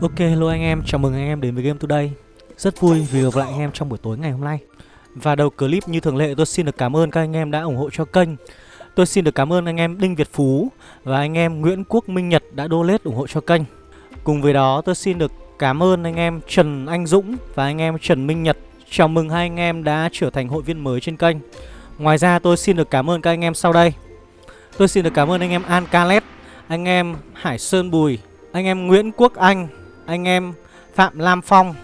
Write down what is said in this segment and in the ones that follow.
Ok hello anh em, chào mừng anh em đến với Game Today Rất vui vì gặp lại anh em trong buổi tối ngày hôm nay Và đầu clip như thường lệ tôi xin được cảm ơn các anh em đã ủng hộ cho kênh Tôi xin được cảm ơn anh em Đinh Việt Phú và anh em Nguyễn Quốc Minh Nhật đã donate ủng hộ cho kênh Cùng với đó tôi xin được cảm ơn anh em Trần Anh Dũng và anh em Trần Minh Nhật Chào mừng hai anh em đã trở thành hội viên mới trên kênh Ngoài ra tôi xin được cảm ơn các anh em sau đây Tôi xin được cảm ơn anh em An Calet Anh em Hải Sơn Bùi Anh em Nguyễn Quốc Anh anh em Phạm Lam Phong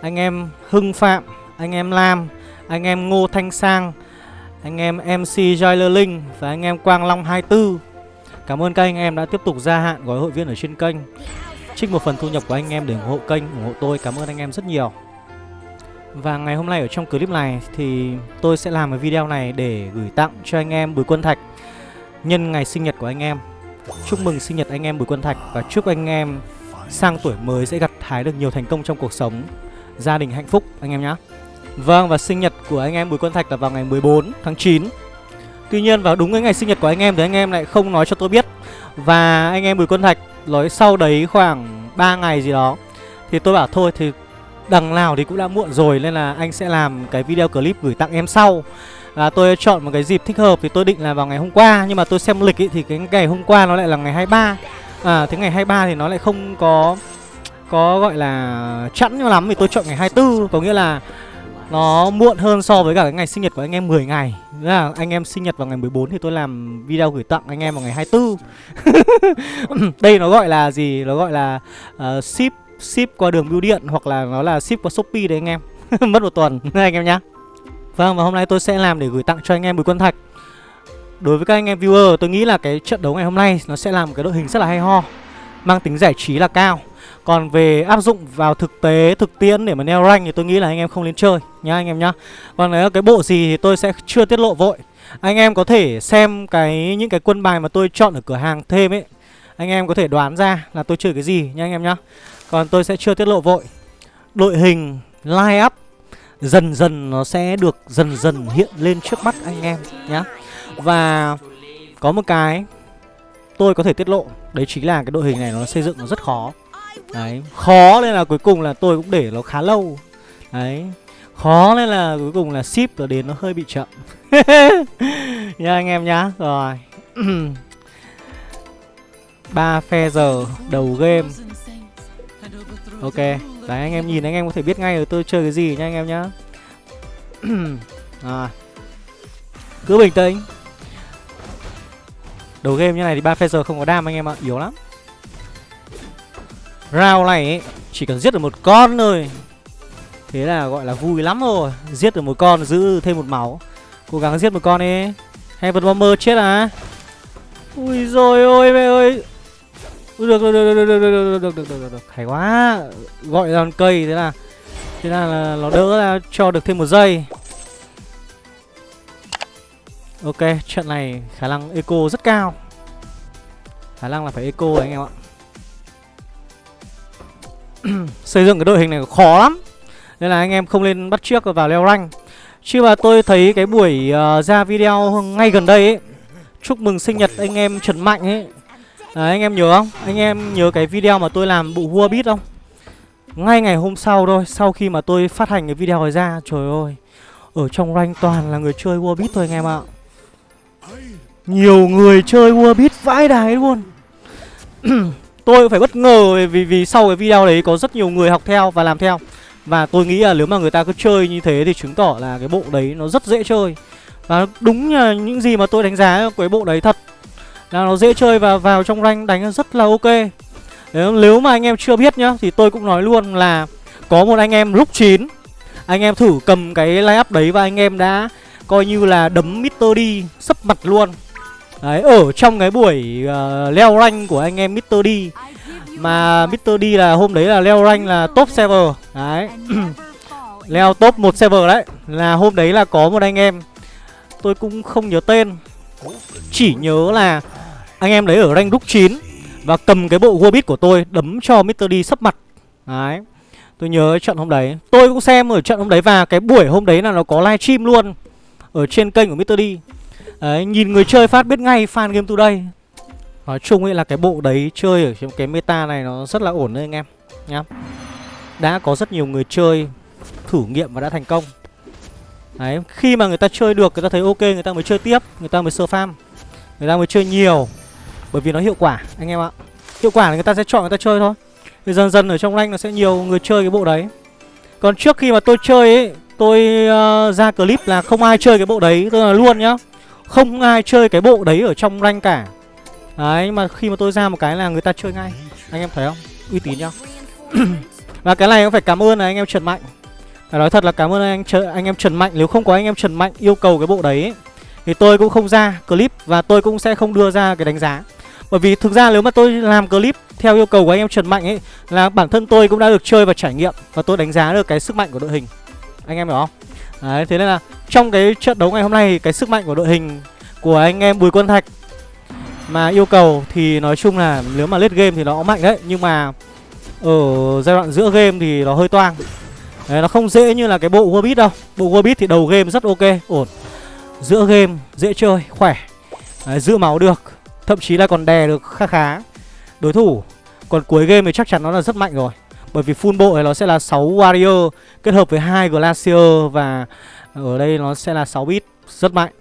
Anh em Hưng Phạm Anh em Lam Anh em Ngô Thanh Sang Anh em MC Joyler Linh Và anh em Quang Long 24 Cảm ơn các anh em đã tiếp tục gia hạn gói hội viên ở trên kênh Trích một phần thu nhập của anh em để ủng hộ kênh, ủng hộ tôi Cảm ơn anh em rất nhiều và ngày hôm nay ở trong clip này thì tôi sẽ làm cái video này để gửi tặng cho anh em Bùi Quân Thạch Nhân ngày sinh nhật của anh em Chúc mừng sinh nhật anh em Bùi Quân Thạch Và chúc anh em sang tuổi mới sẽ gặt hái được nhiều thành công trong cuộc sống. Gia đình hạnh phúc anh em nhé Vâng và sinh nhật của anh em Bùi Quân Thạch là vào ngày 14 tháng 9 Tuy nhiên vào đúng cái ngày sinh nhật của anh em thì anh em lại không nói cho tôi biết. Và anh em Bùi Quân Thạch nói sau đấy khoảng 3 ngày gì đó Thì tôi bảo thôi thì đằng nào thì cũng đã muộn rồi Nên là anh sẽ làm cái video clip gửi tặng em sau. À, Tôi chọn một cái dịp thích hợp thì tôi định là vào ngày hôm qua Nhưng mà tôi xem lịch ý, thì cái ngày hôm qua nó lại là ngày 23 À thế ngày 23 thì nó lại không có Có gọi là chẵn cho lắm Vì tôi chọn ngày 24 Có nghĩa là nó muộn hơn so với cả cái ngày sinh nhật của anh em 10 ngày. Là anh em sinh nhật vào ngày 14 thì tôi làm video gửi tặng anh em vào ngày 24 Đây nó gọi là gì? Nó gọi là uh, ship ship qua đường bưu điện hoặc là nó là ship qua Shopee đấy anh em. Mất một tuần anh em nhá. Vâng và hôm nay tôi sẽ làm để gửi tặng cho anh em Bùi Quân Thạch. Đối với các anh em viewer tôi nghĩ là cái trận đấu ngày hôm nay nó sẽ là một cái đội hình rất là hay ho Mang tính giải trí là cao. Còn về áp dụng vào thực tế, thực tiễn để mà neo rank thì tôi nghĩ là anh em không nên chơi nhá anh em nhá. Còn nếu cái bộ gì thì tôi sẽ chưa tiết lộ vội. Anh em có thể xem cái những cái quân bài mà tôi chọn ở cửa hàng thêm ấy. Anh em có thể đoán ra là tôi chơi cái gì nhá anh em nhá. Còn tôi sẽ chưa tiết lộ vội. Đội hình line up dần dần nó sẽ được dần dần hiện lên trước mắt anh em nhá và có một cái tôi có thể tiết lộ. Đấy chính là cái đội hình này nó xây dựng nó rất khó. Đấy, khó nên là cuối cùng là tôi cũng để nó khá lâu. Đấy, khó nên là cuối cùng là ship nó đến nó hơi bị chậm. Nha anh em nhá. Rồi. Ba phe giờ đầu game. Ok, đấy, anh em nhìn anh em có thể biết ngay là tôi chơi cái gì nha anh em nhá. À cứ bình tĩnh. Đầu game như này thì ba phaser không có đam anh em ạ, yếu lắm. Round này ấy, chỉ cần giết được một con thôi. Thế là gọi là vui lắm rồi. Giết được một con giữ thêm một máu. Cố gắng giết một con đi. Heaven Bomber chết à? Ui rồi ôi mẹ ơi. Được được được được được được được được được được được hay quá. Gọi đòn cây thế là thế là, là nó đỡ ra cho được thêm một giây. Ok, trận này khả năng eco rất cao. Khả năng là phải eco đấy anh em ạ. Xây dựng cái đội hình này khó lắm. Nên là anh em không nên bắt trước vào leo rank. Chứ mà tôi thấy cái buổi uh, ra video ngay gần đây ấy Chúc mừng sinh nhật anh em Trần Mạnh ấy. À, anh em nhớ không? Anh em nhớ cái video mà tôi làm bộ vua bit không? Ngay ngày hôm sau thôi Sau khi mà tôi phát hành cái video này ra Trời ơi. Ở trong rank toàn là người chơi vua bit thôi anh em ạ nhiều người chơi Warbit vãi đái luôn. Tôi phải bất ngờ vì vì sau cái video đấy có rất nhiều người học theo và làm theo. Và tôi nghĩ là nếu mà người ta cứ chơi như thế thì chứng tỏ là cái bộ đấy nó rất dễ chơi. Và đúng là những gì mà tôi đánh giá cái bộ đấy thật, Là nó dễ chơi và vào trong rank đánh rất là ok. Nếu mà anh em chưa biết nhá, Thì tôi cũng nói luôn là Có một anh em lúc 9 Anh em thử cầm cái line up đấy và anh em đã Coi như là đấm Mr. D sấp mặt luôn. Đấy, ở trong cái buổi uh, leo rank của anh em Mr. D Mà Mr. D là hôm đấy là leo rank là top server Đấy Leo top một server đấy Là hôm đấy là có một anh em Tôi cũng không nhớ tên Chỉ nhớ là Anh em đấy ở rank đúc 9 Và cầm cái bộ Warbit của tôi Đấm cho Mr. D sấp mặt Đấy Tôi nhớ trận hôm đấy Tôi cũng xem ở trận hôm đấy Và cái buổi hôm đấy là nó có livestream luôn Ở trên kênh của Mr. D Đấy, nhìn người chơi phát biết ngay fan game today Nói chung ấy là cái bộ đấy chơi ở trong cái meta này nó rất là ổn đấy anh em nhá. Đã có rất nhiều người chơi thử nghiệm và đã thành công. Đấy, khi mà người ta chơi được, người ta thấy ok, người ta mới chơi tiếp Người ta mới sơ farm Người ta mới chơi nhiều. Bởi vì nó hiệu quả, anh em ạ. Hiệu quả là người ta sẽ chọn người ta chơi thôi. Thì dần dần ở trong rank nó sẽ nhiều người chơi cái bộ đấy. Còn trước khi mà tôi chơi ấy Tôi uh, ra clip là không ai chơi cái bộ đấy Tôi là luôn nhá. Không ai chơi cái bộ đấy ở trong rank cả. Đấy, mà khi mà tôi ra một cái là người ta chơi ngay. Anh em thấy không? Uy tín nhá. Và cái này cũng phải cảm ơn là anh em Trần Mạnh. Phải nói thật là cảm ơn anh anh em Trần Mạnh. Nếu không có anh em Trần Mạnh yêu cầu cái bộ đấy ấy, Thì tôi cũng không ra clip Và tôi cũng sẽ không đưa ra cái đánh giá. Bởi vì thực ra nếu mà tôi làm clip theo yêu cầu của anh em Trần Mạnh ấy Là bản thân tôi cũng đã được chơi và trải nghiệm Và tôi đánh giá được cái sức mạnh của đội hình. Anh em hiểu không? Đấy, thế nên là trong cái trận đấu ngày hôm nay Cái sức mạnh của đội hình của anh em Bùi Quân Thạch Mà yêu cầu thì nói chung là nếu mà lết game thì nó mạnh đấy Nhưng mà ở giai đoạn giữa game thì nó hơi toang. Đấy, nó không dễ như là cái bộ Warbit đâu. Bộ Warbit thì đầu game rất ok, ổn. Giữa game dễ chơi, khỏe. Đấy, giữ máu được Thậm chí là còn đè được khá khá Đối thủ. Còn cuối game thì chắc chắn nó là rất mạnh rồi. Bởi vì full bộ thì nó sẽ là 6 Warrior Kết hợp với hai Glacier Và ở đây nó sẽ là 6 bit Rất mạnh.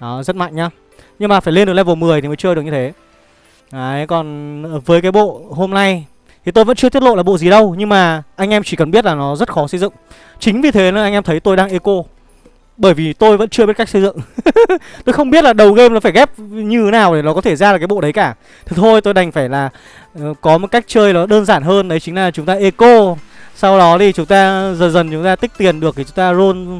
Đó, rất mạnh nhá. Nhưng mà phải lên được level 10 thì mới chơi được như thế. Đấy, còn với cái bộ hôm nay thì tôi vẫn chưa tiết lộ là bộ gì đâu Nhưng mà anh em chỉ cần biết là nó rất khó xây dựng. Chính vì thế nên anh em thấy tôi đang eco. Bởi vì tôi vẫn chưa biết cách xây dựng. Tôi không biết là đầu game nó phải ghép như thế nào để nó có thể ra được cái bộ đấy cả. Thì thôi tôi đành phải là uh, có một cách chơi nó đơn giản hơn. Đấy chính là chúng ta eco. Sau đó thì chúng ta dần dần chúng ta tích tiền được Thì chúng ta roll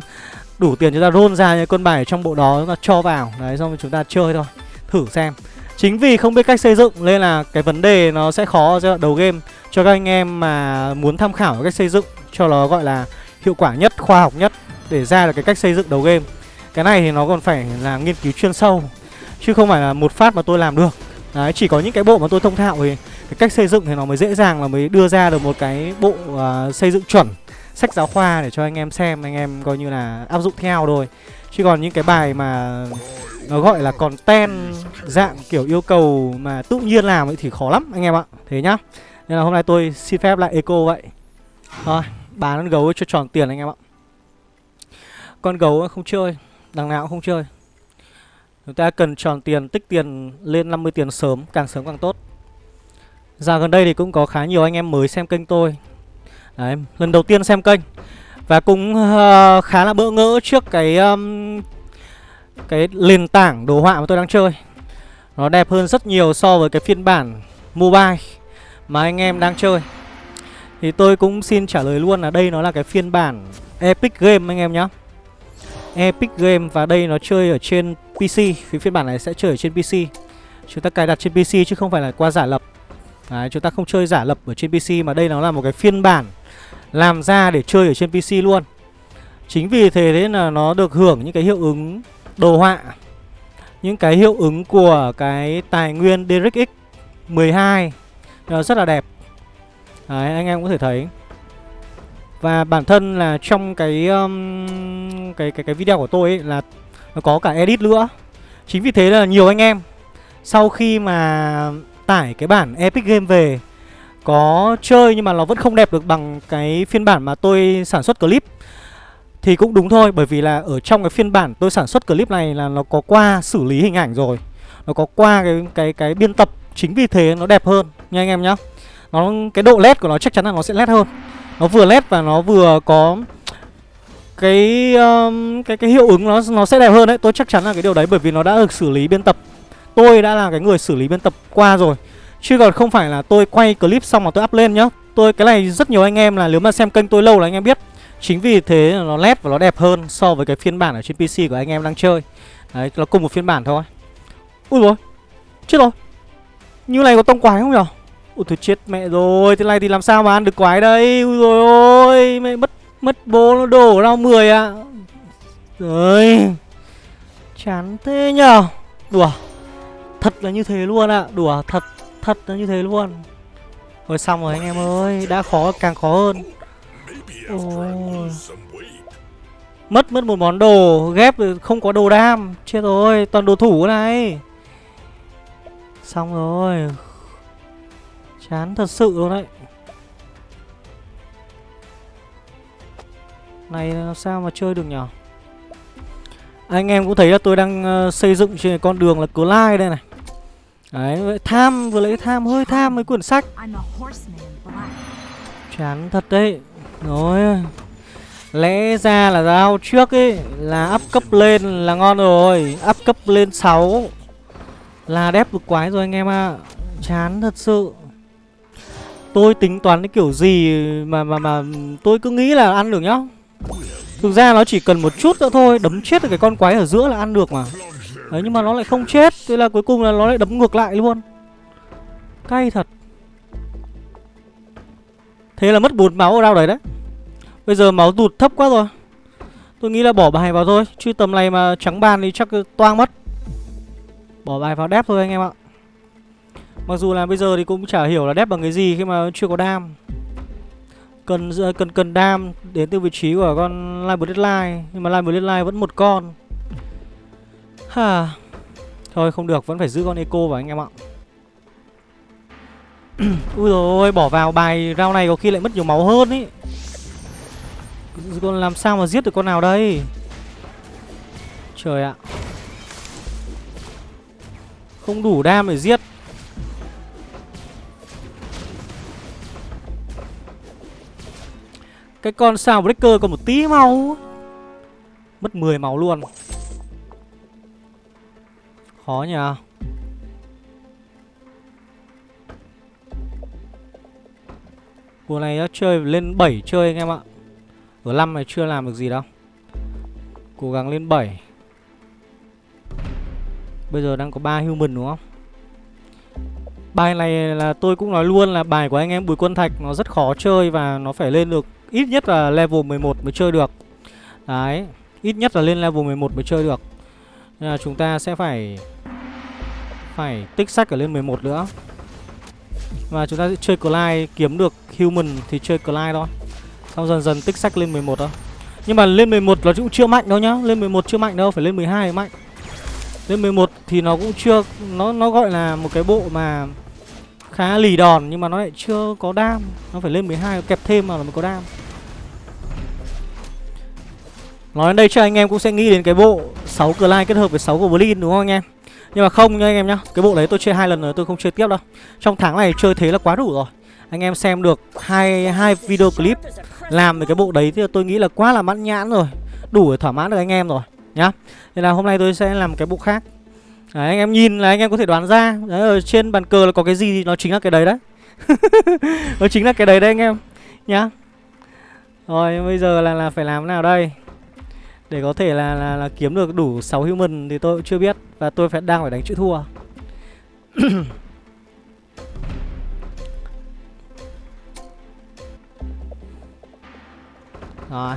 đủ tiền chúng ta roll ra những con bài trong bộ đó chúng ta cho vào. Đấy xong rồi chúng ta chơi thôi Thử xem. Chính vì không biết cách xây dựng nên là cái vấn đề nó sẽ khó giai đoạn đầu game. Cho các anh em mà muốn tham khảo cách xây dựng cho nó gọi là hiệu quả nhất, khoa học nhất Để ra được cái cách xây dựng đầu game. Cái này thì nó còn phải là nghiên cứu chuyên sâu Chứ không phải là một phát mà tôi làm được. Đấy, chỉ có những cái bộ mà tôi thông thạo thì cái cách xây dựng thì nó mới dễ dàng là mới đưa ra được một cái bộ uh, xây dựng chuẩn sách giáo khoa để cho anh em xem anh em coi như là áp dụng theo thôi. Chứ còn những cái bài mà nó gọi là còn ten dạng kiểu yêu cầu mà tự nhiên làm ấy thì khó lắm anh em ạ. Thế nhá. Nên là hôm nay tôi xin phép lại eco vậy. Thôi bán con gấu cho tròn tiền anh em ạ. Con gấu không chơi đằng nào cũng không chơi chúng ta cần tròn tiền tích tiền lên 50 tiền sớm càng sớm càng tốt. Giờ gần đây thì cũng có khá nhiều anh em mới xem kênh tôi. Đấy, lần đầu tiên xem kênh. Và cũng uh, khá là bỡ ngỡ trước cái um, cái nền tảng đồ họa mà tôi đang chơi. Nó đẹp hơn rất nhiều so với cái phiên bản mobile mà anh em đang chơi. Thì tôi cũng xin trả lời luôn là đây nó là cái phiên bản Epic Game anh em nhé, Epic Game và đây nó chơi ở trên PC Vì phiên bản này sẽ chơi ở trên PC. Chúng ta cài đặt trên PC chứ không phải là qua giả lập. Đấy, chúng ta không chơi giả lập ở trên PC mà đây nó là một cái phiên bản làm ra để chơi ở trên PC luôn. Chính vì thế nên là nó được hưởng những cái hiệu ứng đồ họa những cái hiệu ứng của cái tài nguyên DirectX 12 nó rất là đẹp. Đấy, anh em có thể thấy. Và bản thân là trong cái um, cái cái cái video của tôi ấy là nó có cả edit nữa. Chính vì thế là nhiều anh em, sau khi mà tải cái bản Epic Game về, có chơi nhưng mà nó vẫn không đẹp được bằng cái phiên bản mà tôi sản xuất clip. Thì cũng đúng thôi, bởi vì là ở trong cái phiên bản tôi sản xuất clip này là nó có qua xử lý hình ảnh rồi. Nó có qua cái cái cái biên tập. Chính vì thế nó đẹp hơn, nha anh em nhá. Nó, Cái độ led của nó chắc chắn là nó sẽ led hơn. Nó vừa led và nó vừa có cái um, cái cái hiệu ứng nó nó sẽ đẹp hơn đấy. Tôi chắc chắn là cái điều đấy bởi vì nó đã được xử lý biên tập. Tôi đã là cái người xử lý biên tập qua rồi. Chứ còn không phải là tôi quay clip xong mà tôi up lên nhá. Tôi cái này rất nhiều anh em là nếu mà xem kênh tôi lâu là anh em biết. Chính vì thế nó nét và nó đẹp hơn so với cái phiên bản ở trên PC của anh em đang chơi. Đấy, nó cùng một phiên bản thôi. Ui rồi Chết rồi. Như này có tông quái không nhở? Ui thôi chết mẹ rồi Thế này thì làm sao mà ăn được quái đây? Ui rồi ôi Mẹ mất mất bố nó đổ ra 10 ạ. À. Rồi Chán thế nhở Đùa. Thật là như thế luôn ạ. À. Đùa, thật Thật là như thế luôn. Rồi xong rồi anh em ơi. Đã khó, càng khó hơn. Ôi. Mất mất một món đồ. Ghép không có đồ đam. Chết rồi, toàn đồ thủ này. Xong rồi. Chán thật sự luôn đấy. Này làm sao mà chơi được nhở? Anh em cũng thấy là tôi đang uh, xây dựng trên con đường là Clyde đây này. Đấy, tham vừa lấy tham hơi tham mấy quyển sách. Chán thật đấy. Rồi Lẽ ra là giao trước ấy Là up cấp lên là ngon rồi. Up cấp lên 6 Là đép được quái rồi anh em ạ. À. Chán thật sự. Tôi tính toán cái kiểu gì mà mà mà tôi cứ nghĩ là ăn được nhá Thực ra nó chỉ cần một chút nữa thôi, Đấm chết được cái con quái ở giữa là ăn được mà. Đấy, nhưng mà nó lại không chết. Thế là cuối cùng là nó lại đấm ngược lại luôn. Cay thật. Thế là mất 4 máu ở đâu đấy đấy. Bây giờ máu tụt thấp quá rồi. Tôi nghĩ là bỏ bài vào thôi, Chứ tầm này mà trắng bàn thì chắc toang mất. Bỏ bài vào đép thôi anh em ạ. Mặc dù là bây giờ thì cũng chả hiểu là đép bằng cái gì khi mà chưa có đam. Cần ờ, cần cần đam đến từ vị trí của con Live Deadline Nhưng mà Live Deadline vẫn một con. Ha. Thôi không được, vẫn phải giữ con Eco vào anh em ạ. Ui rồi bỏ vào bài round này có khi lại mất nhiều máu hơn ý. Còn làm sao mà giết được con nào đây? Trời ạ. Không đủ đam để giết. Cái con sao breaker còn một tí máu. Mất 10 máu luôn. Khó nhỉ? Cuộc này nó chơi lên 7 chơi anh em ạ. Ở 5 này chưa làm được gì đâu. Cố gắng lên 7 Bây giờ đang có 3 human đúng không? Bài này là tôi cũng nói luôn là bài của anh em Bùi Quân Thạch, Nó rất khó chơi và nó phải lên được Ít nhất là level 11 mới chơi được. Đấy Ít nhất là lên level 11 mới chơi được. Nên là chúng ta sẽ phải Phải tích sách ở lên 11 nữa. Và chúng ta sẽ chơi Clyde Kiếm được human thì chơi Clyde thôi. Xong dần dần tích sách lên 11 thôi. Nhưng mà lên 11 nó cũng chưa mạnh đâu nhá. Lên 11 chưa mạnh đâu, phải lên 12 mạnh. Lên 11 thì nó cũng chưa Nó nó gọi là một cái bộ mà Khá lì đòn nhưng mà nó lại chưa có đam. Nó phải lên 12 kẹp thêm mà mới có đam. Nói đến đây cho anh em cũng sẽ nghĩ đến cái bộ 6 Clyde kết hợp với 6 Goblin đúng không anh em? Nhưng mà không nha anh em nhá Cái bộ đấy tôi chơi hai lần rồi tôi không chơi tiếp đâu. Trong tháng này chơi thế là quá đủ rồi. Anh em xem được hai hai video clip Làm về cái bộ đấy thì tôi nghĩ là quá là mãn nhãn rồi Đủ để thỏa mãn được anh em rồi Nhá. Nên là hôm nay tôi sẽ làm cái bộ khác. Đấy, anh em nhìn là anh em có thể đoán ra đấy, Ở trên bàn cờ là có cái gì thì nó chính là cái đấy đấy. Nó chính là cái đấy đấy anh em Nhá. Rồi bây giờ là, là phải làm thế nào đây? để có thể là, là, là kiếm được đủ 6 human thì tôi cũng chưa biết và tôi phải đang phải đánh chữ thua Rồi.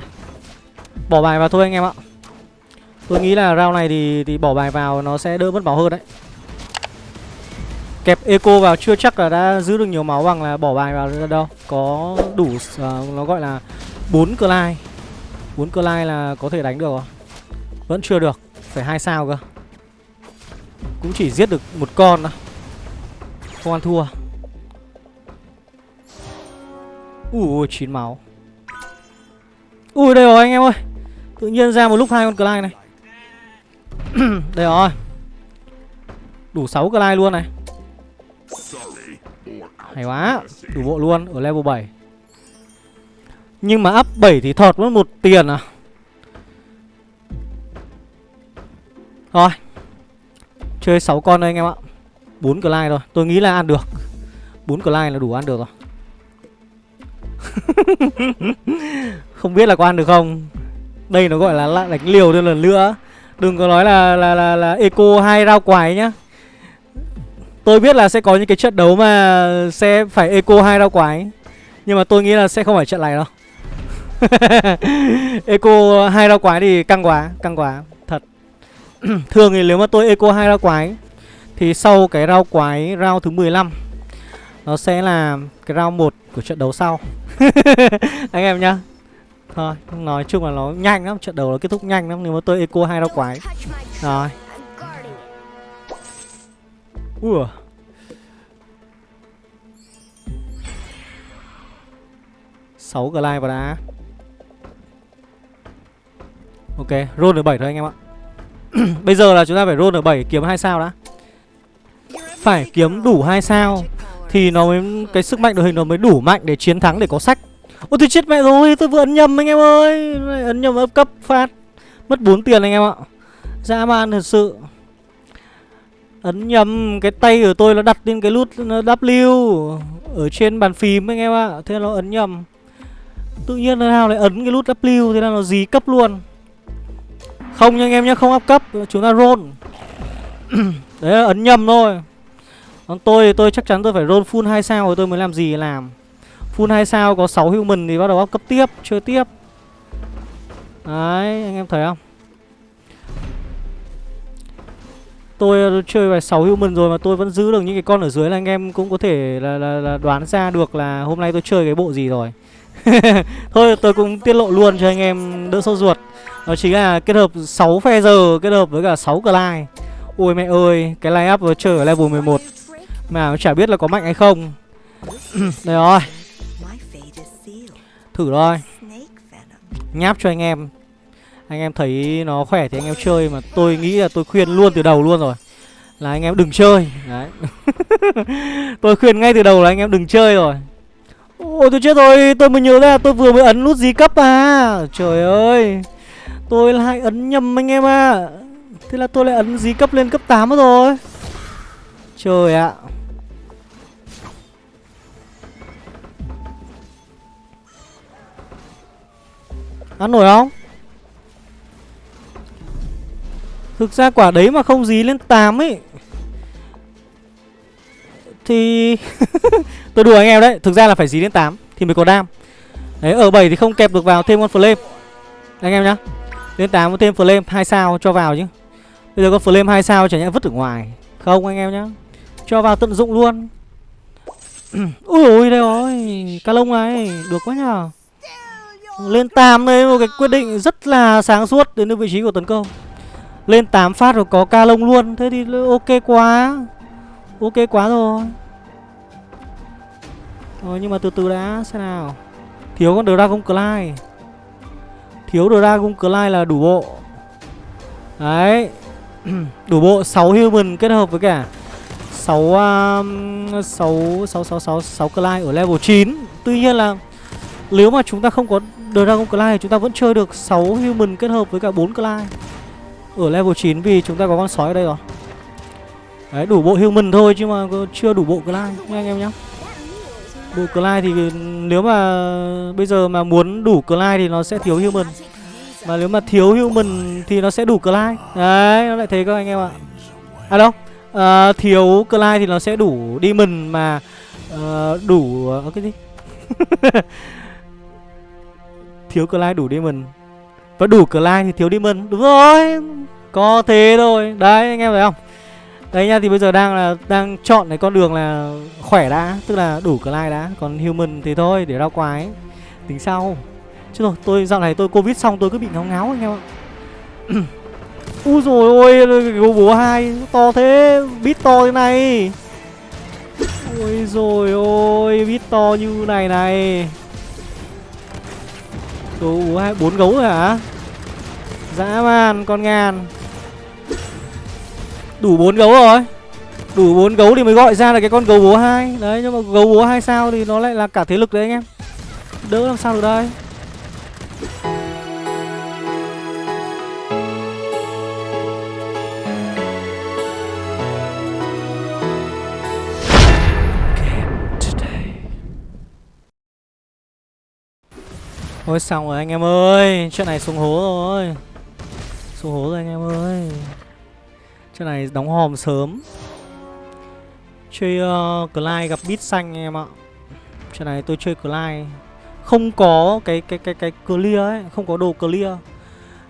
Bỏ bài vào thôi anh em ạ. Tôi nghĩ là round này thì thì bỏ bài vào nó sẽ đỡ mất máu hơn đấy. Kẹp eco vào chưa chắc là đã giữ được nhiều máu bằng là bỏ bài vào đâu. Có đủ uh, nó gọi là 4 cline 4 cơ lai là có thể đánh được không? Vẫn chưa được, Phải hai sao cơ. Cũng chỉ giết được một con thôi. Không ăn thua. Ui chín máu. Ui, đây rồi anh em ơi. Tự nhiên ra một lúc hai con cờ này. Đây rồi. Đủ 6 cờ luôn này. Hay quá, Đủ bộ luôn, ở level 7 nhưng mà up 7 thì thọt mất một tiền à? Rồi Chơi 6 con thôi anh em ạ. 4 like rồi Tôi nghĩ là ăn được. 4 like là đủ ăn được rồi. Không biết là có ăn được không? Đây nó gọi là lại đánh liều thêm lần nữa Đừng có nói là là là, là eco hai rau quái nhá. Tôi biết là sẽ có những cái trận đấu mà sẽ phải eco hai rau quái. Nhưng mà tôi nghĩ là sẽ không phải trận này đâu. eco hai rau quái thì căng quá căng quá, thật. Thường thì nếu mà tôi eco hai rau quái thì sau cái rau quái rau thứ 15 nó sẽ là cái rau một của trận đấu sau. Anh em nhá. Thôi, nói chung là nó nhanh lắm, trận đấu nó kết thúc nhanh lắm nếu mà tôi eco hai rau quái. Rồi. Ủa? Sáu glide vào đá. Ok, roll được 7 thôi anh em ạ. Bây giờ là chúng ta phải roll được 7 kiếm 2 sao đã. Phải kiếm đủ 2 sao Thì nó mới Cái sức mạnh đội hình nó mới đủ mạnh để chiến thắng để có sách. Ôi tôi chết mẹ rồi Tôi vừa ấn nhầm anh em ơi. Ấn nhầm ấp cấp phát. Mất 4 tiền anh em ạ. Dã man thật sự. Ấn nhầm Cái tay của tôi nó đặt lên cái nút W Ở trên bàn phím anh em ạ. Thế nó ấn nhầm. Tự nhiên nào lại ấn cái nút W Thế là nó dí cấp luôn. Không nha anh em nhé Không áp cấp Chúng ta roll. Đấy là ấn nhầm thôi. Còn tôi thì tôi chắc chắn tôi phải roll full 2 sao Rồi tôi mới làm gì làm. Full 2 sao có 6 human thì bắt đầu áp cấp tiếp Chơi tiếp. Đấy anh em thấy không? Tôi ờ, chơi bài 6 human rồi mà tôi vẫn giữ được những cái con ở dưới là anh em cũng có thể là, là, là đoán ra được là hôm nay tôi chơi cái bộ gì rồi. Thôi tôi cũng tiết lộ luôn cho anh em đỡ sốt ruột. Đó chính là kết hợp 6 phe giờ kết hợp với cả 6 Clyde. Ôi mẹ ơi, cái line up vừa chơi ở level 11 Mà chả biết là có mạnh hay không. Đây rồi. Thử thôi. Nháp cho anh em. Anh em thấy nó khỏe thì anh em chơi Mà tôi nghĩ là tôi khuyên luôn từ đầu luôn rồi. Là anh em đừng chơi. Đấy. Tôi khuyên ngay từ đầu là anh em đừng chơi rồi. Ôi tôi chết rồi. Tôi mới nhớ ra tôi vừa mới ấn nút gì cấp à. Trời ơi. Tôi lại ấn nhầm anh em ạ. À Thế là tôi lại ấn dí cấp lên cấp 8 rồi. Trời ạ. À. Ăn nổi không? Thực ra quả đấy mà không dí lên 8 ấy, Thì Tôi đùa anh em đấy. Thực ra là phải dí lên 8 Thì mới có đam. Đấy, ở 7 thì không kẹp được vào thêm con flame. Anh em nhá. Lên 8 có thêm flame 2 sao cho vào chứ. Bây giờ có flame 2 sao chả nhẽ vứt ở ngoài. Không anh em nhá. Cho vào tận dụng luôn. Ui ôi đây rồi Cá lông này, Được quá nhờ. Lên 8 đây, một cái quyết định rất là sáng suốt đến vị trí của tấn công. Lên 8 phát rồi có ca lông luôn. Thế thì ok quá. Ok quá rồi. Rồi, nhưng mà từ từ đã, xem nào. Thiếu con Dragon Clyde Thiếu Dragon Clyde là đủ bộ. Đấy. Đủ bộ 6 human kết hợp với cả 6 um, 6 6 6 6 6 Clyde ở level 9 Tuy nhiên là nếu mà chúng ta không có Dragon Clyde chúng ta vẫn chơi được 6 human kết hợp với cả 4 Clyde Ở level 9 vì chúng ta có con sói ở đây rồi. Đấy đủ bộ human thôi chứ mà chưa đủ bộ Clyde nha anh em nhé Bộ Clyde thì nếu mà bây giờ mà muốn đủ Clyde thì nó sẽ thiếu human. Mà nếu mà thiếu human thì nó sẽ đủ Clyde. Đấy nó lại thế các anh em ạ. À đâu à, Thiếu Clyde thì nó sẽ đủ Demon mà uh, đủ uh, cái gì? Thiếu Clyde đủ Demon. Và đủ Clyde thì thiếu Demon. Đúng rồi Có thế thôi. Đấy anh em thấy không? Đấy nha, thì bây giờ đang là, đang chọn cái con đường là khỏe đã, Tức là đủ Clyde đã, Còn Human thì thôi, để ra quái. Tính sau. Chứ rồi, tôi, dạo này tôi Covid xong tôi cứ bị ngáo ngáo anh em ạ. Úi rồi ôi Gấu bố hai, To thế, Bít to thế này. Ôi rồi ôi, Bít to như này này. Gấu hai, bốn gấu rồi hả? Dã man, con ngàn. Đủ bốn gấu rồi. Đủ bốn gấu thì mới gọi ra là cái con gấu bố hai Đấy, nhưng mà gấu bố hai sao thì nó lại là cả thế lực đấy anh em. Đỡ làm sao được đây. Thôi xong rồi anh em ơi Chuyện này xuống hố rồi Xuống hố rồi anh em ơi Chuyện này đóng hòm sớm. Chơi uh, Clyde gặp bít xanh em ạ. Chuyện này tôi chơi Clyde. Không có cái cái cái cái clear ấy Không có đồ clear.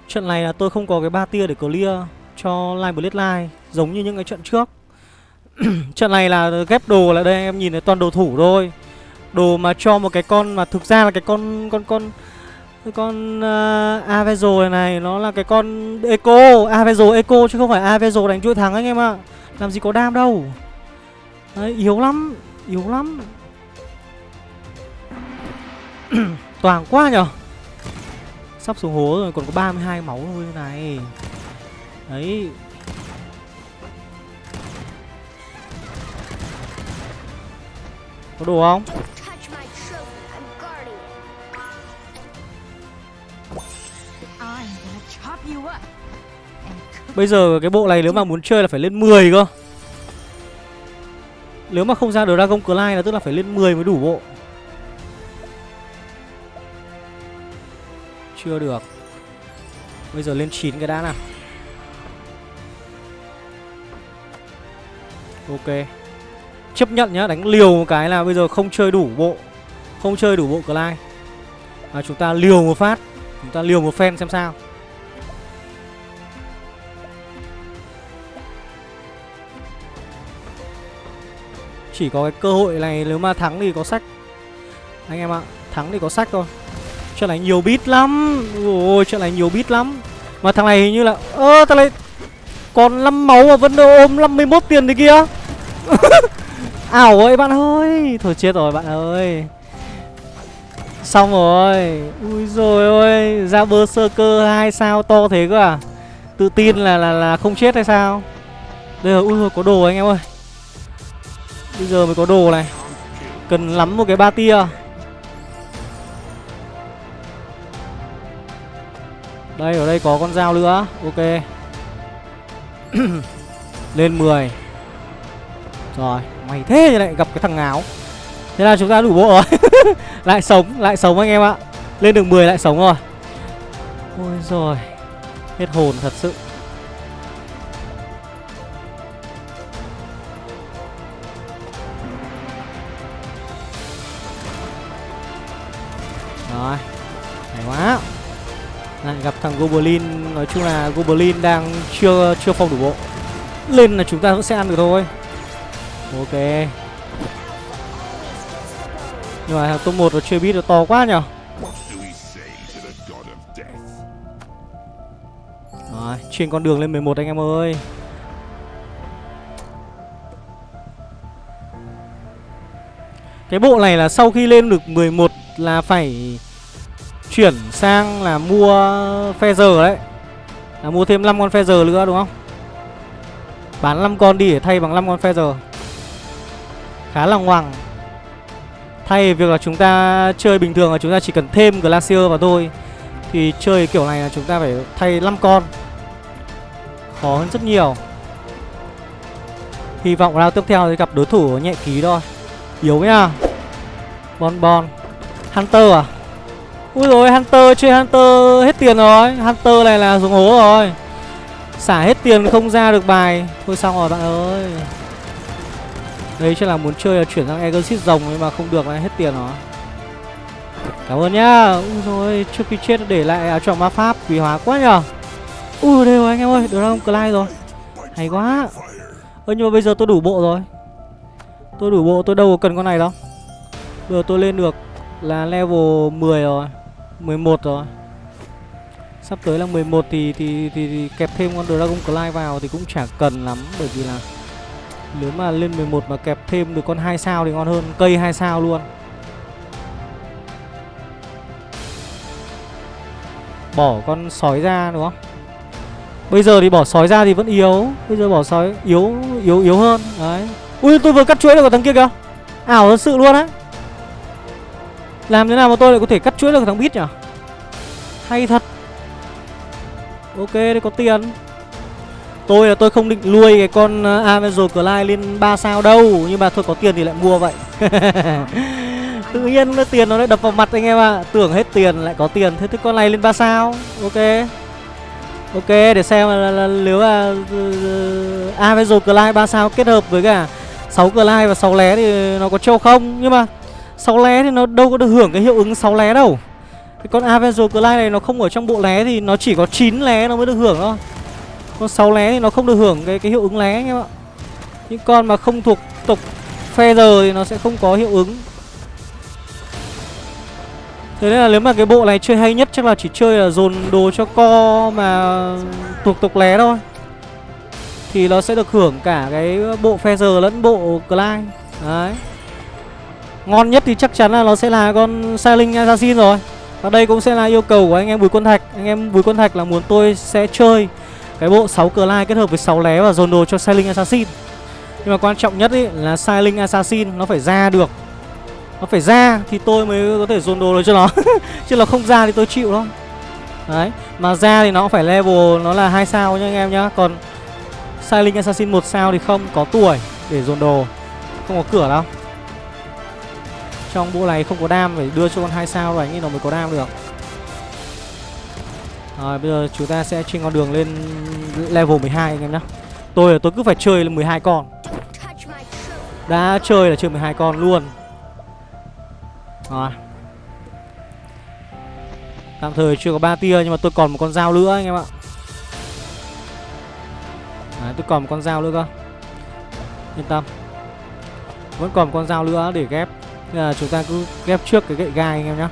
Trận này là tôi không có cái ba tia để clear Cho Line Bloodline Giống như những cái trận trước. Trận này là ghép đồ là đây em nhìn thấy toàn đồ thủ thôi. Đồ mà cho một cái con mà thực ra là cái con con con cái con uh, Avezo này này nó là cái con Eco, Avezo Eco chứ không phải Avezo đánh chuỗi thắng anh em ạ. Làm gì có đam đâu. Đấy, yếu lắm, yếu lắm. Toàn quá nhở Sắp xuống hố rồi còn có 32 máu thôi này Đấy Có đồ không? Bây giờ cái bộ này nếu mà muốn chơi là phải lên 10 cơ. Nếu mà không ra được Dragon Clyde là tức là phải lên 10 mới đủ bộ. Chưa được. Bây giờ lên 9 cái đã nào. Ok. Chấp nhận nhá, đánh liều một cái là bây giờ không chơi đủ bộ. Không chơi đủ bộ Clyde à, Chúng ta liều một phát. Chúng ta liều một phen xem sao. Chỉ có cái cơ hội này nếu mà thắng thì có sách. Anh em ạ, Thắng thì có sách thôi. Trận này nhiều bit lắm. Ôi, trận này nhiều bit lắm. Mà thằng này hình như là, Ơ, thằng này Còn 5 máu mà vẫn ôm 51 tiền thì kia. Ảo ơi bạn ơi. Thôi chết rồi bạn ơi. Xong rồi. Ui rồi ôi, Ra bơ sơ cơ hai sao to thế cơ à? Tự tin là là là không chết hay sao? Đây là, ui rồi có đồ anh em ơi. Bây giờ mới có đồ này. Cần lắm một cái ba tia. Đây, ở đây có con dao nữa. Ok. Lên 10 Rồi Mày thế thì lại gặp cái thằng ngáo. Thế là chúng ta đủ bộ rồi. Lại sống Lại sống anh em ạ. Lên được 10 lại sống rồi. Ôi rồi Hết hồn thật sự. Gặp thằng Goblin. Nói chung là Goblin đang chưa chưa phong đủ bộ. Lên là chúng ta cũng sẽ ăn được thôi. Ok. Nhưng mà thằng top 1 nó chưa biết nó to quá nhở? Rồi, trên con đường lên 11 anh em ơi. Cái bộ này là sau khi lên được 11 là phải chuyển sang là mua feather đấy. Là mua thêm 5 con feather nữa đúng không? Bán 5 con đi để thay bằng 5 con feather Khá là ngoằng. Thay việc là chúng ta chơi bình thường là chúng ta chỉ cần thêm Glacier vào thôi. Thì chơi kiểu này là chúng ta phải thay 5 con. Khó hơn rất nhiều. Hy vọng round tiếp theo thì gặp đối thủ nhẹ ký thôi. Yếu nhá. Bon Bon. Hunter à? Ui rồi Hunter chơi Hunter hết tiền rồi. Hunter này là dùng hố rồi. Xả hết tiền không ra được bài. Thôi xong rồi, bạn ơi. Đây chắc là muốn chơi là chuyển sang Exit rồng nhưng mà không được, là hết tiền rồi. Cảm ơn nhá. Ui rồi trước khi chết để lại à, áo choàng ma pháp quý hóa quá nhở Ui đây rồi anh em ơi, Dragon Clyde rồi. Hay quá. Ơ, nhưng mà bây giờ tôi đủ bộ rồi. Tôi đủ bộ, tôi đâu có cần con này đâu. Bây giờ tôi lên được là level 10 rồi. 11 rồi. Sắp tới là 11 thì thì, thì, thì kẹp thêm con Dragon Clay vào thì cũng chả cần lắm Bởi vì là nếu mà lên 11 mà kẹp thêm được con 2 sao thì ngon hơn Cây 2 sao luôn. Bỏ con sói ra đúng không? Bây giờ thì bỏ sói ra thì vẫn yếu Bây giờ bỏ sói yếu yếu yếu hơn Đấy. Ui tôi vừa cắt chuỗi được của thằng kia kìa. Ảo thật sự luôn á. Làm thế nào mà tôi lại có thể cắt chuỗi được thằng Bít nhỉ? Hay thật. Ok đây có tiền. Tôi là tôi không định nuôi cái con uh, Avenger Clay lên 3 sao đâu Nhưng mà thôi có tiền thì lại mua vậy. Tự nhiên nó tiền nó lại đập vào mặt anh em ạ. À. Tưởng hết tiền lại có tiền Thế thì con này lên 3 sao? Ok. Ok để xem là, là, là nếu là uh, Avenger Clyde 3 sao kết hợp với cả 6 Clyde và 6 lé thì nó có trâu không? Nhưng mà 6 lé thì nó đâu có được hưởng cái hiệu ứng 6 lé đâu. Cái con Avenger Clay này nó không ở trong bộ lé thì nó chỉ có 9 lé nó mới được hưởng thôi. Con 6 lé thì nó không được hưởng cái, cái hiệu ứng lé anh em ạ. Những con mà không thuộc tộc Feather thì nó sẽ không có hiệu ứng. Thế nên là nếu mà cái bộ này chơi hay nhất chắc là chỉ chơi là dồn đồ cho co mà thuộc tộc lé thôi. Thì nó sẽ được hưởng cả cái bộ Feather lẫn bộ Clyde Đấy. Ngon nhất thì chắc chắn là nó sẽ là con Sailing Assassin rồi. Và đây cũng sẽ là yêu cầu của anh em Bùi Quân Thạch. Anh em Bùi Quân Thạch là muốn tôi sẽ chơi Cái bộ 6 cờ lai kết hợp với 6 lé và dồn đồ cho Sailing Assassin. Nhưng mà quan trọng nhất ý là Sailing Assassin nó phải ra được. Nó phải ra thì tôi mới có thể dồn đồ được cho nó. Chứ là không ra thì tôi chịu thôi. Đấy, Mà ra thì nó cũng phải level, nó là hai sao nhá anh em nhá. Còn Sailing Assassin một sao thì không có tuổi để dồn đồ. Không có cửa đâu. Trong bộ này không có đam Phải đưa cho con hai sao rồi anh ấy nó mới có đam được. Rồi bây giờ chúng ta sẽ trên con đường lên level 12 anh em nhá. Tôi là tôi cứ phải chơi lên 12 con. Đã chơi là chơi 12 con luôn. Rồi. Tạm thời chưa có ba tia nhưng mà tôi còn một con dao nữa anh em ạ. Đấy, tôi còn một con dao nữa cơ. Yên tâm. Vẫn còn một con dao nữa để ghép. Nên là chúng ta cứ ghép trước cái gậy gai anh em nhá.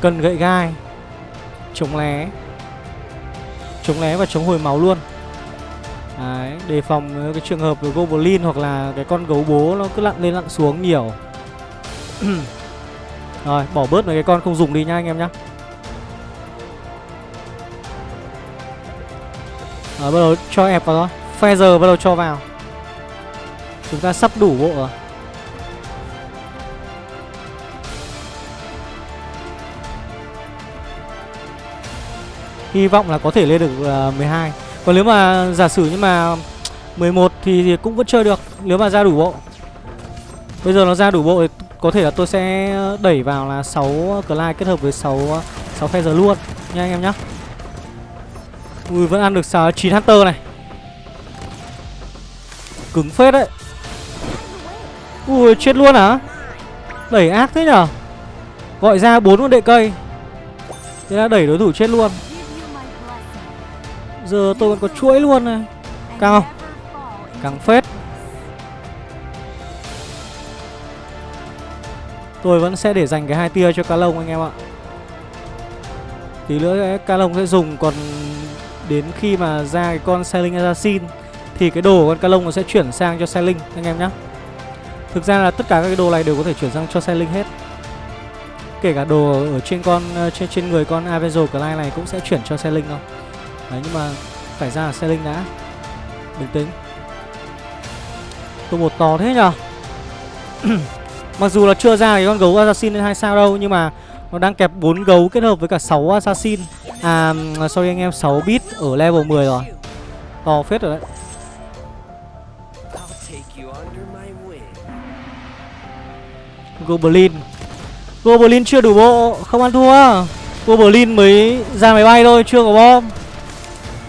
Cần gậy gai Chống lé Chống lé và chống hồi máu luôn. Đấy, đề phòng cái trường hợp với Goblin hoặc là cái con gấu bố nó cứ lặn lên lặn xuống nhiều. Rồi, bỏ bớt mấy cái con không dùng đi nha anh em nhá. Rồi, bắt đầu cho ép vào thôi. Feather bắt đầu cho vào. Chúng ta sắp đủ bộ rồi. Hy vọng là có thể lên được à, uh, 12 Còn nếu mà giả sử nhưng mà 11 thì, thì cũng vẫn chơi được Nếu mà ra đủ bộ Bây giờ nó ra đủ bộ thì có thể là tôi sẽ đẩy vào là 6 Clyde kết hợp với 6 6 Feather luôn nha anh em nhá. Ui vẫn ăn được 6 9 Hunter này. Cứng phết đấy. Ui chết luôn hả? Đẩy ác thế nhở? Gọi ra bốn con đệ cây. Thế là đẩy đối thủ chết luôn. Giờ tôi còn có chuỗi luôn này. Căng Cao không? Căng phết. Tôi vẫn sẽ để dành cái hai tia cho cá lông anh em ạ Tí nữa cá lông sẽ dùng, Còn đến khi mà ra cái con Sailing Assassin Thì cái đồ của con cá lông nó sẽ chuyển sang cho Sailing anh em nhé Thực ra là tất cả các cái đồ này đều có thể chuyển sang cho Sailing hết Kể cả đồ ở trên con, trên trên người con Avenger Clyde này cũng sẽ chuyển cho Sailing thôi Đấy nhưng mà phải ra là Sailing đã Bình tĩnh Tôi một to thế nhở Mặc dù là chưa ra cái con gấu assassin lên 2 sao đâu nhưng mà nó đang kẹp 4 gấu kết hợp với cả 6 assassin. À sorry anh em 6 bit ở level 10 rồi. To phết rồi đấy. Goblin. Goblin chưa đủ bộ, không ăn thua. Goblin mới ra máy bay thôi, chưa có bom.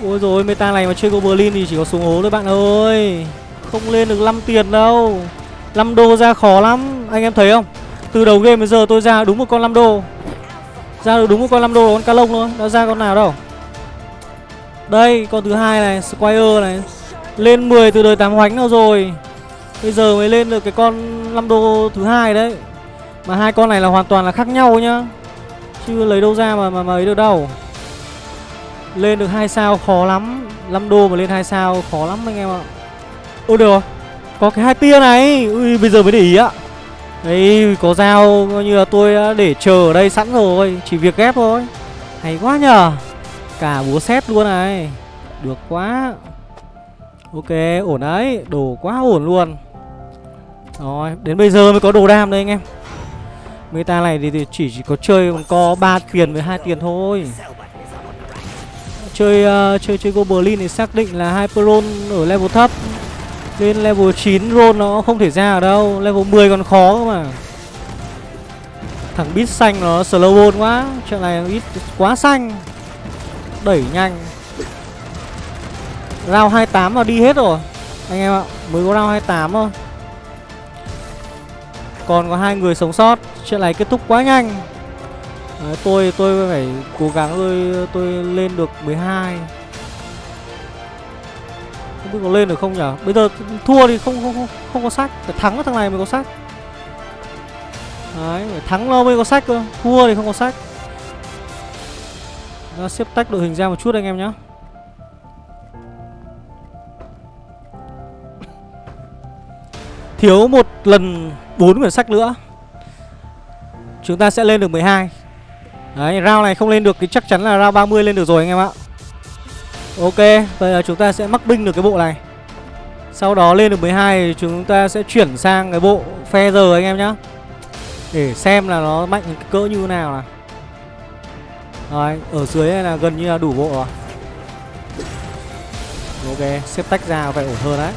Ôi rồi meta này mà chơi Goblin thì chỉ có xuống hố thôi bạn ơi. Không lên được 5 tiền đâu. 5 đô ra khó lắm, anh em thấy không? Từ đầu game đến giờ tôi ra đúng một con 5 đô. Ra được đúng một con 5 đô con cá lông thôi, đã ra con nào đâu. Đây, con thứ hai này, Squire này. Lên 10 từ đời 8 hoánh nào rồi. Bây giờ mới lên được cái con 5 đô thứ hai đấy. Mà hai con này là hoàn toàn là khác nhau nhá. Chứ lấy đâu ra mà mà, mà ấy được đâu. Lên được hai sao khó lắm. 5 đô mà lên hai sao khó lắm anh em ạ. Ôi được rồi. Có cái hai tia này. Ui bây giờ mới để ý ạ. Đấy có dao coi như là tôi đã để chờ ở đây sẵn rồi, chỉ việc ghép thôi. Hay quá nhờ. Cả búa xét luôn này. Được quá. Ok, ổn đấy, đồ quá ổn luôn. Rồi, đến bây giờ mới có đồ đam đây anh em. Meta này thì, chỉ, chỉ có chơi có ba tiền với hai tiền thôi. Chơi uh, chơi chơi Goblin thì xác định là Hyperon ở level thấp. Lên level 9 roll nó không thể ra ở đâu, level 10 còn khó cơ mà. Thằng bit xanh nó slow roll quá, trận này bit quá xanh. Đẩy nhanh. Round 28 là đi hết rồi Anh em ạ Mới có round 28 thôi Còn có hai người sống sót Chuyện này kết thúc quá nhanh Đấy, Tôi tôi phải cố gắng tôi tôi lên được 12 Không biết có lên được không nhở? Bây giờ thua thì không không không, không có sách. Phải thắng thằng này mới có sách. Đấy phải thắng nó mới có sách cơ. Thua thì không có sách. Nó xếp tách đội hình ra một chút anh em nhé Thiếu một lần bốn quyển sách nữa. Chúng ta sẽ lên được 12 Đấy, round này không lên được thì chắc chắn là round 30 lên được rồi anh em ạ. Ok Bây giờ chúng ta sẽ mắc binh được cái bộ này. Sau đó lên được 12 thì chúng ta sẽ chuyển sang cái bộ Feather anh em nhá. Để xem là nó mạnh cỡ như thế nào nào. Rồi ở dưới này là gần như là đủ bộ rồi. Ok, xếp tách ra phải ổn hơn đấy.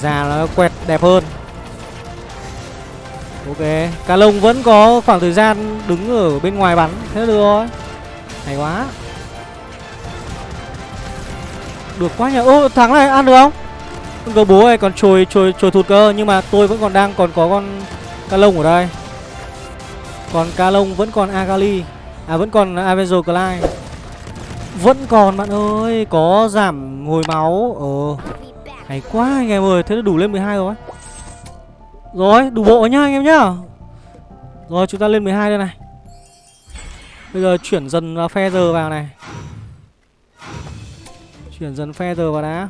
Già nó quẹt đẹp hơn. Ok Cá lông vẫn có khoảng thời gian đứng ở bên ngoài bắn. Thế được rồi. Hay quá. Được quá nhỉ. Ô thắng này ăn được không? Con gấu bố này còn trồi trồi trồi thụt cơ Nhưng mà tôi vẫn còn đang còn có con Cá lông ở đây. Còn cá lông vẫn còn Agali. À vẫn còn Avenger Clyde. Vẫn còn bạn ơi Có giảm hồi máu. Ờ. Hay quá anh em ơi, thế là đủ lên 12 rồi. Rồi, đủ bộ nhá anh em nhá Rồi, chúng ta lên 12 đây này Bây giờ chuyển dần vào Feather vào này Chuyển dần Feather vào đã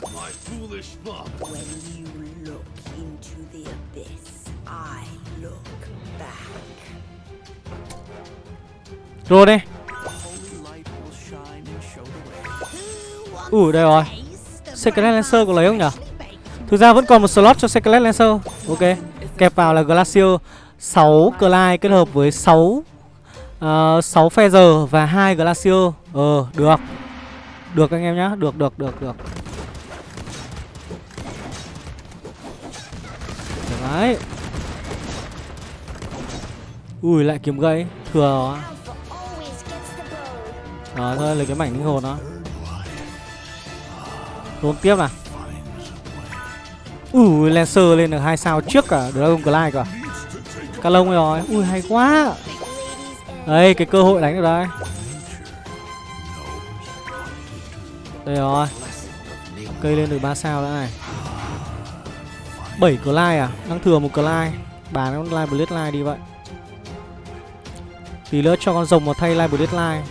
My foolish father. When you look into the abyss, I look back. Rồi đây way. Ủa đây rồi Secret Lancer có lấy không nhỉ Thực ra vẫn còn một slot cho Secret Lancer. Ok Kẹp vào là Glacier 6 Clyde kết hợp với 6 uh, 6 Feather và 2 Glacier Ờ được. Được anh em nhá. Được được được được. Đấy. Ui lại kiếm gậy. Thừa. Đó Alpha thôi lấy cái mảnh linh hồn đó. Tốn tiếp nào Ui, Lancer lên được hai sao trước cả Dragon Glide cả à? Cá lông rồi. Ui, hay quá. Đây, cái cơ hội đánh được đây. Đây rồi. Cây lên được 3 sao đã này. 7 Glide à? Đang thừa một Glide Bán con Glide Blade Line đi vậy. Tí nữa cho con rồng vào thay Live Blade Line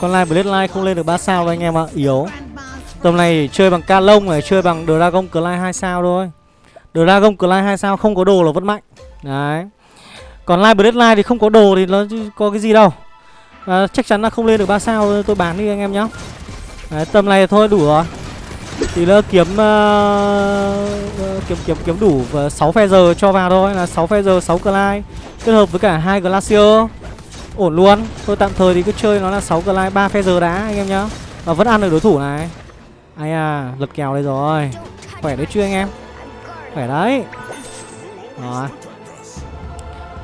Con Live Blade Line không lên được 3 sao đâu anh em ạ. Yếu. Tầm này chỉ chơi bằng ca lông này Chơi bằng Dragon Clay 2 sao thôi. Dragon Clay 2 sao không có đồ là vẫn mạnh. Đấy. Còn Live Blade Line thì không có đồ thì nó có cái gì đâu. À, Chắc chắn là không lên được 3 sao Tôi bán đi anh em nhá. Đấy, tầm này thôi đủ rồi. Thì nữa kiếm uh, kiếm kiếm kiếm đủ 6 phe giờ cho vào thôi. Là 6 phe giờ 6 Clay kết hợp với cả hai Glacier. Ổn luôn. Tôi tạm thời thì cứ chơi nó là 6 Clay 3 phe giờ đã anh em nhá. Và vẫn ăn được đối thủ này. Ai à, lật kèo đây rồi. Khỏe đấy chưa anh em? Khỏe đấy. Rồi.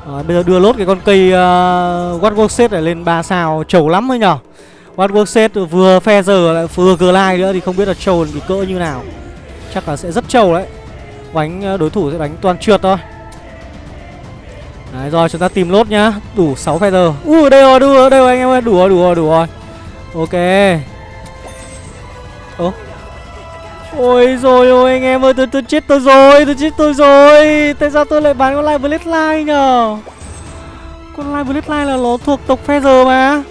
Rồi bây giờ đưa lốt cái con cây uh, What Works này lên 3 sao trầu lắm ấy nhở. What Works vừa phe giờ lại vừa Glide nữa thì không biết là trầu thì cỡ như nào. Chắc là sẽ rất trầu đấy. Đánh ờ, đối thủ sẽ đánh toàn trượt thôi. Đấy rồi chúng ta tìm lốt nhá Đủ 6 feather Ui đây rồi đủ rồi đây rồi anh em ơi Đủ rồi đủ rồi đủ rồi Ok Ơ Ôi rồi ôi, anh em ơi, tôi tôi chết tôi rồi, Tôi chết tôi rồi. Tại sao tôi lại bán con Live Blade Line nhở Con Live Blade Line là nó thuộc tộc feather mà.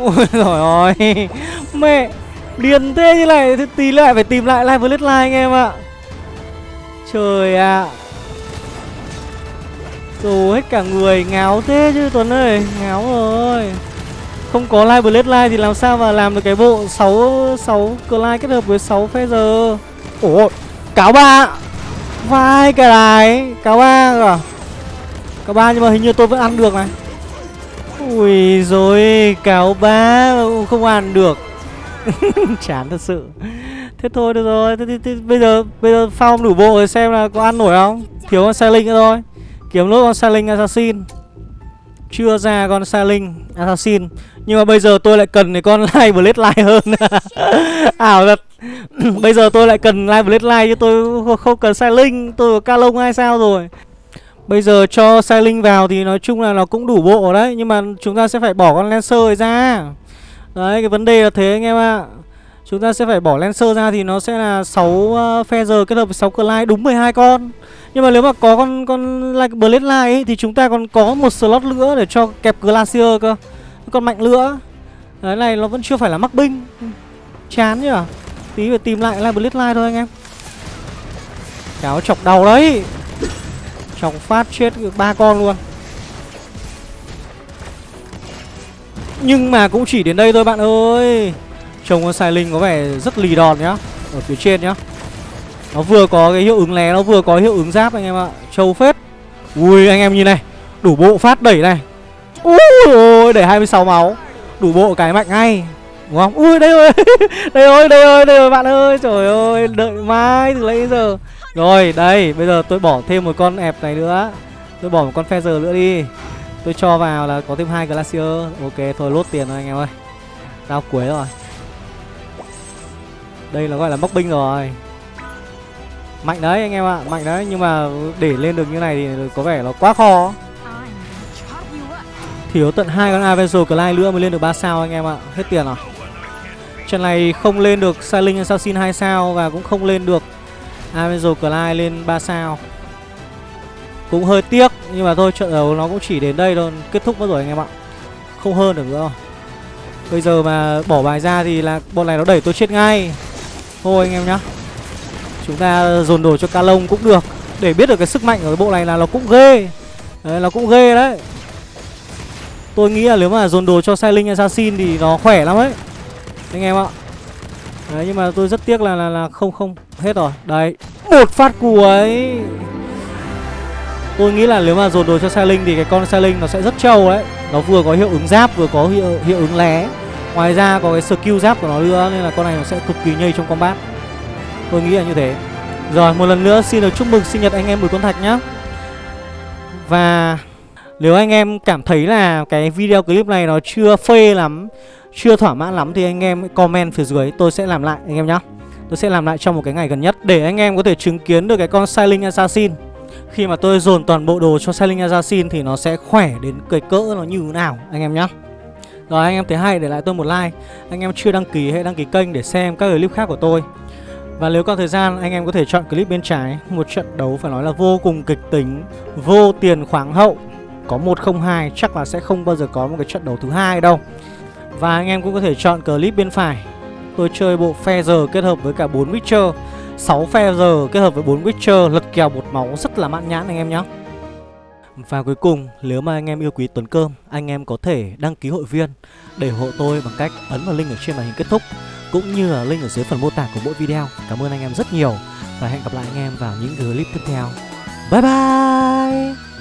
Ôi rồi ôi. Mẹ Điền thế như này Thì tí lại phải tìm lại Live Blade Line anh em ạ. Trời ạ. Rồi hết cả người, ngáo thế chứ Tuấn ơi, Ngáo rồi. Không có Live Blade Line thì làm sao mà làm được cái bộ 6 6 Clyde kết hợp với 6 Feather Ủa Cáo ba. Vai cái này Cáo ba à? Cáo ba nhưng mà hình như tôi vẫn ăn được này. Ui rồi Cáo ba không ăn được. Chán thật sự. Thế thôi được rồi. Thế, thế, thế, Bây giờ bây giờ phong đủ bộ rồi xem là có ăn nổi không? Thiếu con Sailing nữa thôi. Kiếm nốt con Sailing Assassin. Chưa ra con Sailing Assassin. Nhưng mà bây giờ tôi lại cần cái con Live Blade Line hơn. Ảo à, thật. Bây giờ tôi lại cần Live Blade Line chứ tôi không- cần cần linh Tôi có Calong hay sao rồi. Bây giờ cho Sailing vào thì nói chung là nó cũng đủ bộ đấy. Nhưng mà chúng ta sẽ phải bỏ con Lancer ấy ra. Đấy cái vấn đề là thế anh em ạ. Chúng ta sẽ phải bỏ Lancer ra thì nó sẽ là 6 uh, ờ, Feather kết hợp với 6 Clyde đúng 12 con. Nhưng mà nếu mà có con con like Blade Line ấy, thì chúng ta còn có một slot nữa để cho kẹp Glacier cơ. Con mạnh nữa Đấy này nó vẫn chưa phải là mắc binh. Chán nhỉ? Tí phải tìm lại like Blade Line thôi anh em. Kéo chọc đầu đấy. Chọc phát chết ba con luôn. Nhưng mà cũng chỉ đến đây thôi bạn ơi. Chồng con sai linh có vẻ rất lì đòn nhá. Ở phía trên nhá. Nó vừa có cái hiệu ứng lé, Nó vừa có hiệu ứng giáp anh em ạ. Trâu phết. Ui, anh em nhìn này. Đủ bộ phát đẩy này. Ui, ôi đẩy 26 máu. Đủ bộ cái mạnh ngay. Đúng không? Ui, đây rồi. Đây rồi đây rồi đây rồi, bạn ơi. Trời ơi, đợi mãi từ lấy giờ. Rồi, đây, bây giờ tôi bỏ thêm một con ẹp này nữa. Tôi bỏ một con feather nữa đi. Tôi cho vào là có thêm hai glacier. Ok, thôi lốt tiền rồi anh em ơi. Đao cuối rồi. Đây là gọi là móc binh rồi. Mạnh đấy anh em ạ, Mạnh đấy. Nhưng mà để lên được như này thì có vẻ nó quá khó. Thiếu tận hai con Avenger Clyde nữa mới lên được 3 sao anh em ạ. Hết tiền rồi. Trận này không lên được Silent Assassin 2 sao Và cũng không lên được Avenger Clyde lên 3 sao. Cũng hơi tiếc, Nhưng mà thôi, trận đấu nó cũng chỉ đến đây thôi. Kết thúc mất rồi anh em ạ. Không hơn được nữa. Rồi Bây giờ mà bỏ bài ra thì là bọn này nó đẩy tôi chết ngay. Thôi anh em nhá. Chúng ta dồn đồ cho ca lông cũng được. Để biết được cái sức mạnh ở cái bộ này là nó cũng ghê. Đấy nó cũng ghê đấy. Tôi nghĩ là nếu mà dồn đồ cho Sailing Assassin thì nó khỏe lắm ấy. Anh em ạ. Đấy nhưng mà tôi rất tiếc là là, là không không. Hết rồi. Đấy. Một phát cuối Tôi nghĩ là nếu mà dồn đồ cho Sailing thì cái con Sailing nó sẽ rất trâu đấy. Nó vừa có hiệu ứng giáp vừa có hiệu, hiệu ứng lé. Ngoài ra có cái skill giáp của nó nữa Nên là con này nó sẽ cực kỳ nhây trong combat. Tôi nghĩ là như thế. Rồi, một lần nữa xin được chúc mừng sinh nhật anh em Bùi Tuấn Thạch nhá. Và nếu anh em cảm thấy là cái video clip này nó chưa phê lắm, Chưa thỏa mãn lắm thì anh em comment phía dưới, Tôi sẽ làm lại anh em nhá. Tôi sẽ làm lại trong một cái ngày gần nhất Để anh em có thể chứng kiến được cái con Silent Assassin. Khi mà tôi dồn toàn bộ đồ cho Silent Assassin Thì nó sẽ khỏe đến cái cỡ nó như thế nào, anh em nhá. Rồi, anh em thấy hay, để lại tôi một like. Anh em chưa đăng ký hãy đăng ký kênh để xem các clip khác của tôi và nếu có thời gian anh em có thể chọn clip bên trái. Một trận đấu phải nói là vô cùng kịch tính Vô tiền khoáng hậu. Có 1-0-2 chắc là sẽ không bao giờ có một cái trận đấu thứ hai đâu. Và anh em cũng có thể chọn clip bên phải. Tôi chơi bộ Feather kết hợp với cả 4 Witcher. 6 Feather kết hợp với 4 Witcher Lật kèo một máu rất là mãn nhãn anh em nhé và cuối cùng, nếu mà anh em yêu quý Tuấn Cơm, anh em có thể đăng ký hội viên để hộ tôi bằng cách ấn vào link ở trên màn hình kết thúc cũng như là link ở dưới phần mô tả của mỗi video. Cảm ơn anh em rất nhiều và hẹn gặp lại anh em vào những clip tiếp theo. Bye bye!